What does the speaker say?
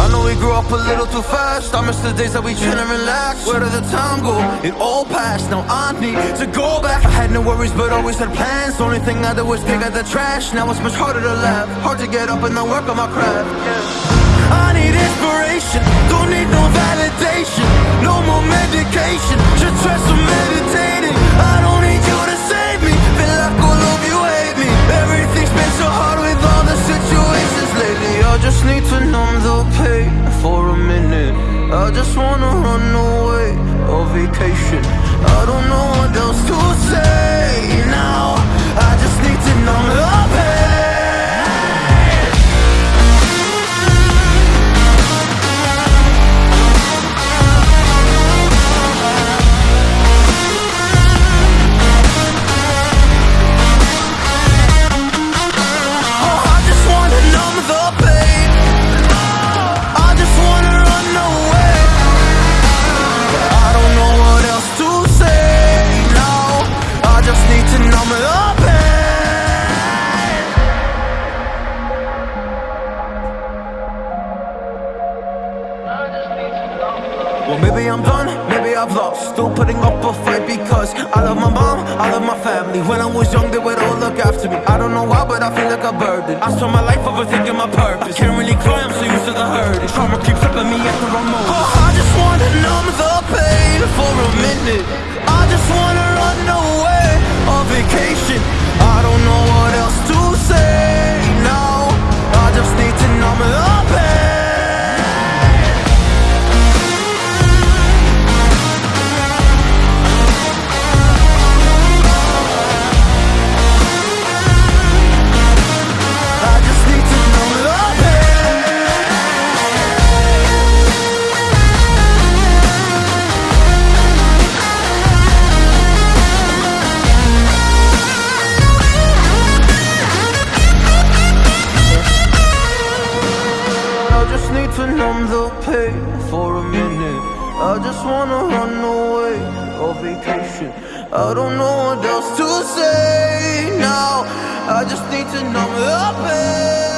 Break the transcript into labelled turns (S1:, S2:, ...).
S1: I know we grew up a little too fast. I miss the days that we chill and relax. Where did the time go? It all passed. Now I need to go back. I had no worries, but always had plans. The only thing I did was pick out the trash. Now it's much harder to laugh. Hard to get up and then work on my craft. I need inspiration. I just wanna run away on vacation. I don't know what else to say Well, maybe I'm done, maybe I've lost. Still putting up a fight because I love my mom, I love my family. When I was young, they would all look after me. I don't know why, but I feel like a burden. I spend my life overthinking my purpose. Can't really cry, I'm so used to the hurt. Trauma keeps me at the wrong moment. To numb the pain for a minute. I just wanna run away on vacation. I don't know what else to say now. I just need to numb the pain.